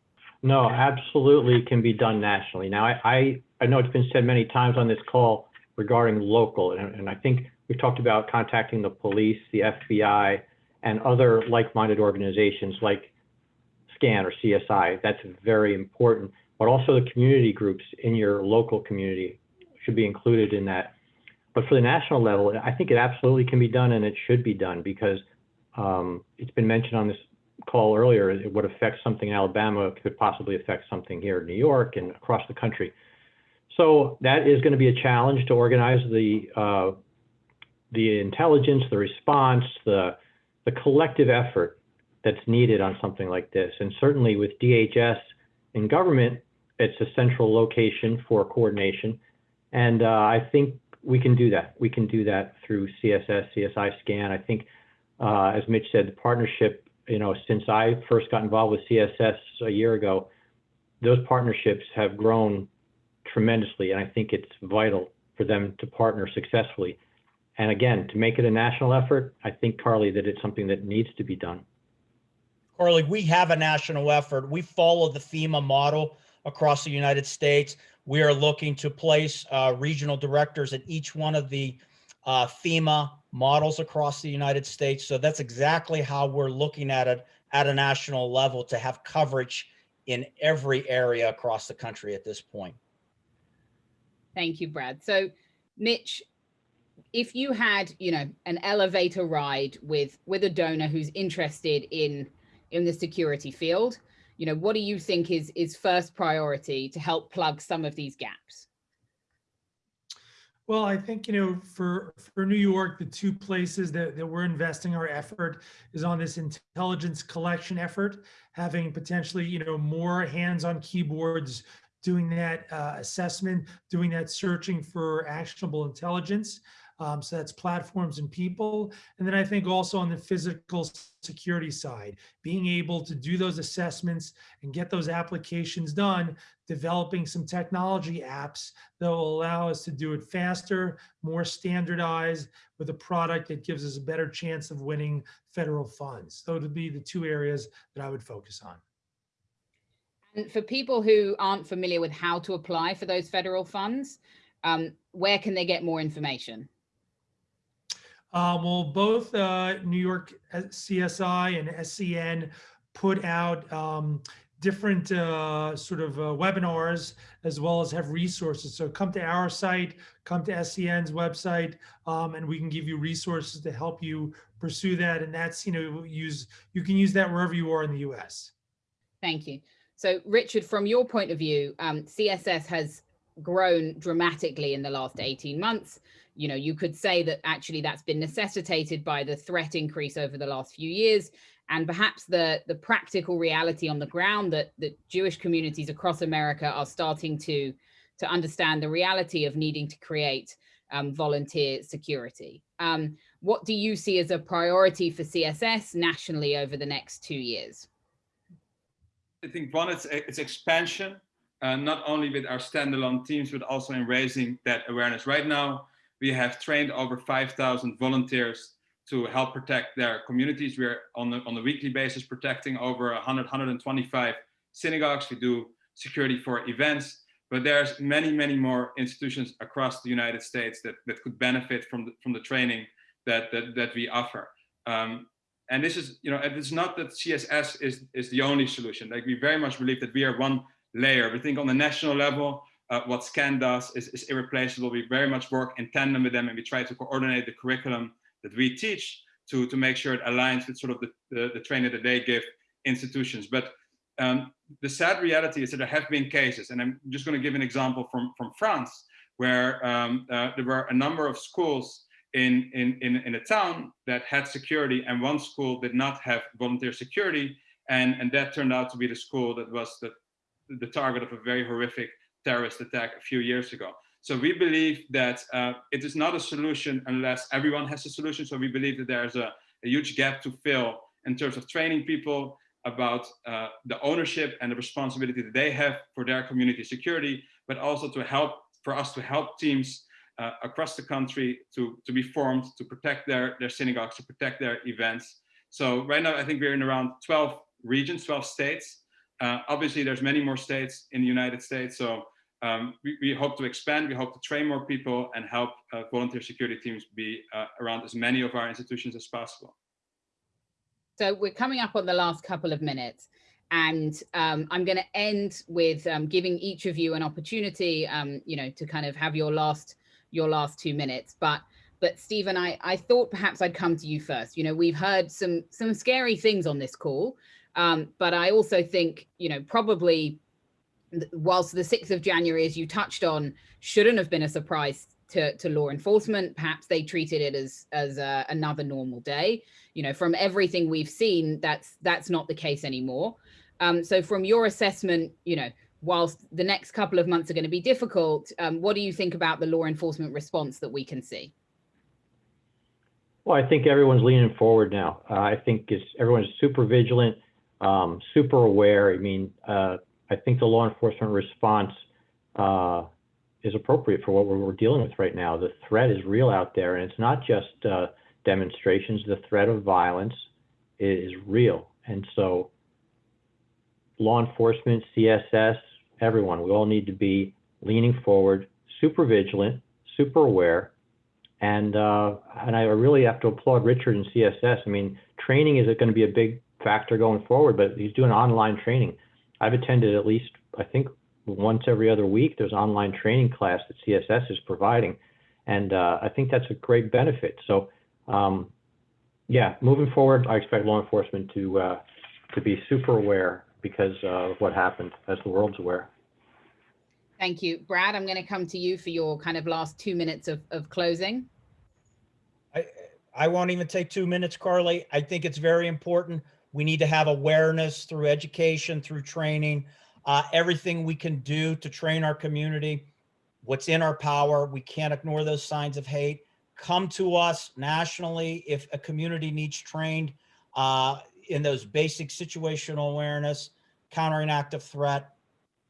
No, absolutely can be done nationally. Now, I, I, I know it's been said many times on this call regarding local, and, and I think we've talked about contacting the police, the FBI, and other like-minded organizations like SCAN or CSI. That's very important, but also the community groups in your local community should be included in that. But for the national level, I think it absolutely can be done and it should be done because um, it's been mentioned on this call earlier, it would affect something in Alabama, it could possibly affect something here in New York and across the country. So that is going to be a challenge to organize the uh, the intelligence, the response, the the collective effort that's needed on something like this. And certainly with DHS in government, it's a central location for coordination. And uh, I think we can do that. We can do that through CSS, CSI scan. I think, uh, as Mitch said, the partnership, you know, since I first got involved with CSS a year ago, those partnerships have grown tremendously. And I think it's vital for them to partner successfully. And again, to make it a national effort, I think, Carly, that it's something that needs to be done. Carly, we have a national effort. We follow the FEMA model across the United States. We are looking to place uh, regional directors at each one of the uh, FEMA models across the United States. So that's exactly how we're looking at it at a national level to have coverage in every area across the country at this point. Thank you, Brad. So, Mitch, if you had, you know, an elevator ride with with a donor who's interested in in the security field, you know, what do you think is is first priority to help plug some of these gaps? Well, I think, you know, for, for New York, the two places that, that we're investing our effort is on this intelligence collection effort, having potentially, you know, more hands on keyboards, doing that uh, assessment, doing that searching for actionable intelligence. Um, so that's platforms and people. And then I think also on the physical security side, being able to do those assessments and get those applications done, developing some technology apps that will allow us to do it faster, more standardized with a product that gives us a better chance of winning federal funds. So it would be the two areas that I would focus on. And for people who aren't familiar with how to apply for those federal funds, um, where can they get more information? Um, well, both uh, New York CSI and SCN put out um, different uh, sort of uh, webinars as well as have resources. So come to our site, come to SCN's website, um, and we can give you resources to help you pursue that. And that's, you know, use you can use that wherever you are in the US. Thank you. So Richard, from your point of view, um, CSS has grown dramatically in the last 18 months you know, you could say that actually that's been necessitated by the threat increase over the last few years and perhaps the the practical reality on the ground that that Jewish communities across America are starting to to understand the reality of needing to create um, volunteer security. Um, what do you see as a priority for CSS nationally over the next two years? I think one, it's, it's expansion, uh, not only with our standalone teams, but also in raising that awareness. Right now, we have trained over 5,000 volunteers to help protect their communities. We're on on a weekly basis protecting over 100, 125 synagogues. We do security for events, but there's many, many more institutions across the United States that, that could benefit from the, from the training that, that, that we offer. Um, and this is, you know, it's not that CSS is, is the only solution. Like we very much believe that we are one layer. We think on the national level, uh, what SCAN does is, is, irreplaceable. We very much work in tandem with them and we try to coordinate the curriculum that we teach to, to make sure it aligns with sort of the, the, the training that they give institutions. But um, the sad reality is that there have been cases, and I'm just going to give an example from, from France, where um, uh, there were a number of schools in, in, in, in a town that had security and one school did not have volunteer security. And, and that turned out to be the school that was the, the target of a very horrific terrorist attack a few years ago. So we believe that uh, it is not a solution unless everyone has a solution. So we believe that there's a, a huge gap to fill in terms of training people about uh, the ownership and the responsibility that they have for their community security, but also to help for us to help teams uh, across the country to, to be formed, to protect their, their synagogues, to protect their events. So right now, I think we're in around 12 regions, 12 states. Uh, obviously, there's many more states in the United States. So um, we, we, hope to expand, we hope to train more people and help uh, volunteer security teams be uh, around as many of our institutions as possible. So we're coming up on the last couple of minutes and um, I'm going to end with um, giving each of you an opportunity, um, you know, to kind of have your last your last two minutes. But but Stephen, I, I thought perhaps I'd come to you first. You know, we've heard some some scary things on this call, um, but I also think, you know, probably whilst the 6th of January, as you touched on, shouldn't have been a surprise to, to law enforcement, perhaps they treated it as, as uh, another normal day. You know, from everything we've seen, that's, that's not the case anymore. Um, so from your assessment, you know, whilst the next couple of months are going to be difficult, um, what do you think about the law enforcement response that we can see? Well, I think everyone's leaning forward now. Uh, I think it's, everyone's super vigilant, um, super aware. I mean, uh, I think the law enforcement response uh, is appropriate for what we're, we're, dealing with right now. The threat is real out there, and it's not just uh, demonstrations. The threat of violence is real, and so law enforcement, CSS, everyone, we all need to be leaning forward, super vigilant, super aware, and uh, and I really have to applaud Richard and CSS. I mean, training is going to be a big factor going forward, but he's doing online training. I've attended at least, I think, once every other week. There's online training class that CSS is providing, and uh, I think that's a great benefit. So, um, yeah, moving forward, I expect law enforcement to uh, to be super aware because uh, of what happened, as the world's aware. Thank you. Brad, I'm going to come to you for your kind of last two minutes of, of closing. I, I won't even take two minutes, Carly. I think it's very important. We need to have awareness through education, through training, uh, everything we can do to train our community. What's in our power. We can't ignore those signs of hate. Come to us nationally if a community needs trained uh, in those basic situational awareness, countering active threat,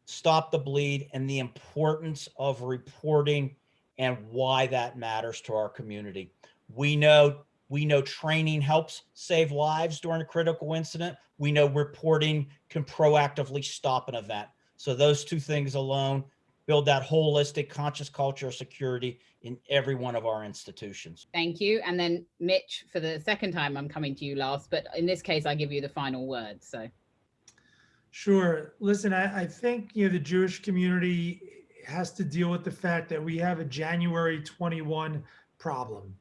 stop the bleed, and the importance of reporting and why that matters to our community. We know we know training helps save lives during a critical incident. We know reporting can proactively stop an event. So those two things alone build that holistic conscious culture of security in every one of our institutions. Thank you. And then Mitch, for the second time, I'm coming to you last, but in this case, I give you the final word. So. Sure. Listen, I, I think, you know, the Jewish community has to deal with the fact that we have a January 21 problem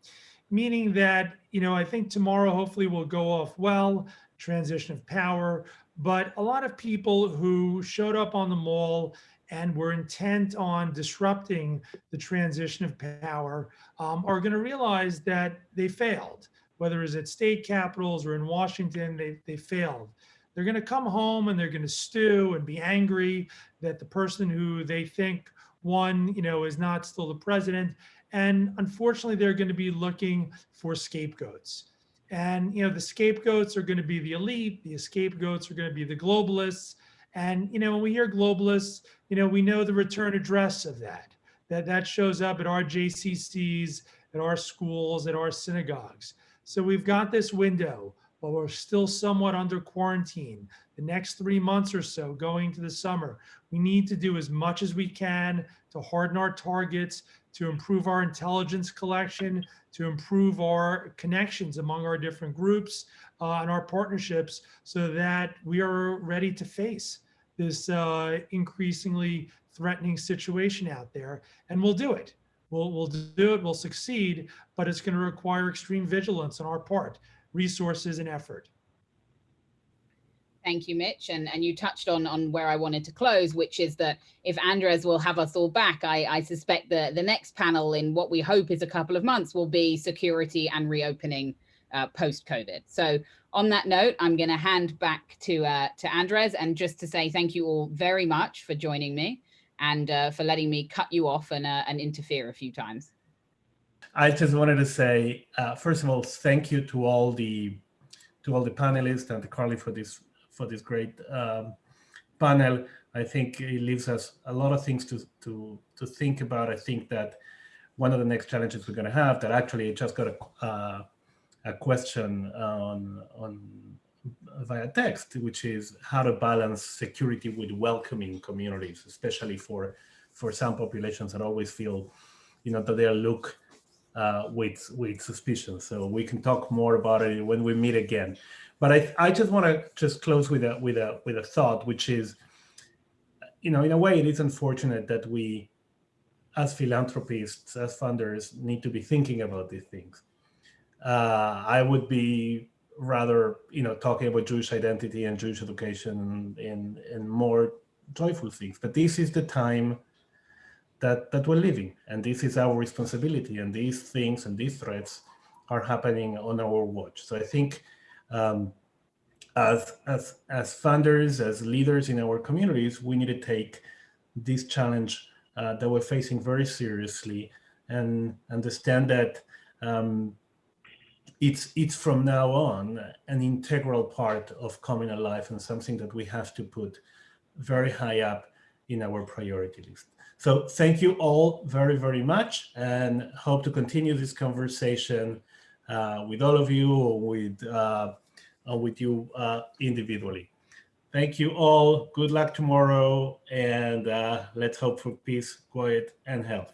meaning that, you know, I think tomorrow hopefully will go off well, transition of power, but a lot of people who showed up on the mall and were intent on disrupting the transition of power um, are going to realize that they failed, whether it's at state capitals or in Washington, they, they failed. They're going to come home and they're going to stew and be angry that the person who they think won, you know, is not still the president. And unfortunately, they're going to be looking for scapegoats. And, you know, the scapegoats are going to be the elite, the scapegoats are going to be the globalists. And, you know, when we hear globalists, you know, we know the return address of that, that that shows up at our JCCs, at our schools, at our synagogues. So we've got this window while we're still somewhat under quarantine, the next three months or so going to the summer, we need to do as much as we can to harden our targets, to improve our intelligence collection, to improve our connections among our different groups uh, and our partnerships so that we are ready to face this uh, increasingly threatening situation out there. And we'll do it. We'll, we'll do it, we'll succeed, but it's going to require extreme vigilance on our part, resources and effort. Thank you, Mitch. And, and you touched on, on where I wanted to close, which is that if Andres will have us all back, I, I suspect the, the next panel in what we hope is a couple of months will be security and reopening uh, post-COVID. So on that note, I'm going to hand back to, uh, to Andres and just to say thank you all very much for joining me and uh, for letting me cut you off and, uh, and interfere a few times. I just wanted to say, uh, first of all, thank you to all the to all the panelists and Carly for this for this great um, panel. I think it leaves us a lot of things to, to, to think about. I think that one of the next challenges we're going to have that actually I just got a, uh, a question on, on via text, which is how to balance security with welcoming communities, especially for for some populations that always feel, you know, that they looked uh, with with suspicion. So we can talk more about it when we meet again. But I, I just want to just close with a with a with a thought, which is, you know, in a way, it is unfortunate that we, as philanthropists, as funders, need to be thinking about these things. Uh, I would be rather, you know, talking about Jewish identity and Jewish education in in more joyful things. But this is the time that that we're living, and this is our responsibility. And these things and these threats are happening on our watch. So I think um, as, as, as funders, as leaders in our communities, we need to take this challenge uh, that we're facing very seriously and understand that um, it's, it's from now on an integral part of communal life and something that we have to put very high up in our priority list. So thank you all very, very much and hope to continue this conversation uh, with all of you or with uh, uh, with you uh, individually. Thank you all. Good luck tomorrow. And uh, let's hope for peace, quiet, and health.